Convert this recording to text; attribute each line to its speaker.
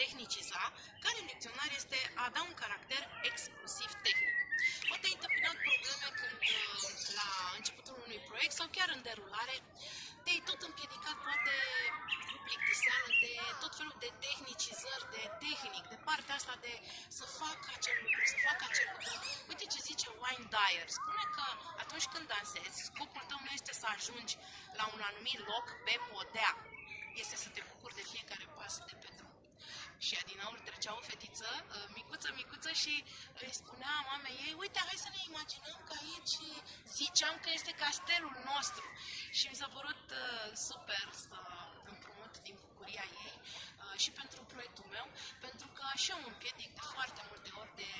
Speaker 1: tehniciza, care în dicționar este a da un caracter exclusiv tehnic. Poate ai întâmpinat probleme când uh, la începutul unui proiect sau chiar în derulare te-ai tot împiedicat poate cu plictiseală de tot felul de tehnicizări, de tehnic, de partea asta de să fac acel lucru, să fac acel lucru. Uite ce zice Wayne Dyer. Spune că atunci când dansezi, scopul tău nu este să ajungi la un anumit loc pe podea. Este să te bucuri de fiecare pas de pe drum. Și adinaur trecea o fetiță, uh, micuță, micuță și îi spunea mamei ei, uite, hai să ne imaginăm că aici ziceam că este castelul nostru. Și mi s-a părut uh, super să împrumut din bucuria ei uh, și pentru proiectul meu, pentru că și eu mă împiedic de foarte multe ori de